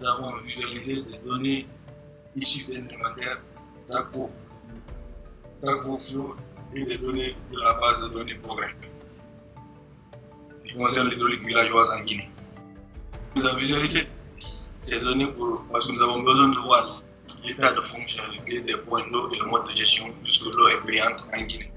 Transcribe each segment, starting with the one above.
nous avons visualisé des données issues d'un inventaire d'Agvo, d'Agvo Flow et des données de la base de données Progrès qui concerne l'hydraulique villageoise en Guinée. Nous avons visualisé ces données pour, parce que nous avons besoin de voir l'état de fonctionnalité des points d'eau et le mode de gestion puisque l'eau est brillante en Guinée.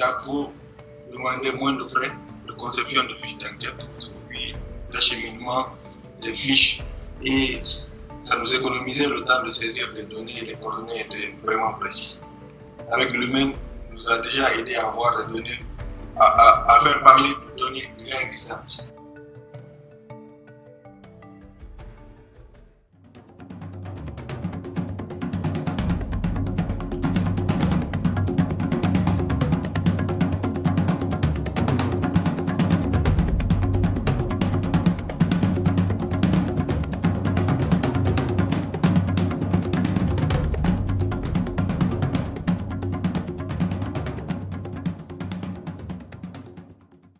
d'ACVO demander moins de frais de conception de fiches d'enquête, de copies, d'acheminement des fiches et ça nous économisait le temps de saisir les données les coordonnées étaient vraiment précis. Avec lui-même, nous a déjà aidé à avoir des données, à faire parler de données déjà existantes.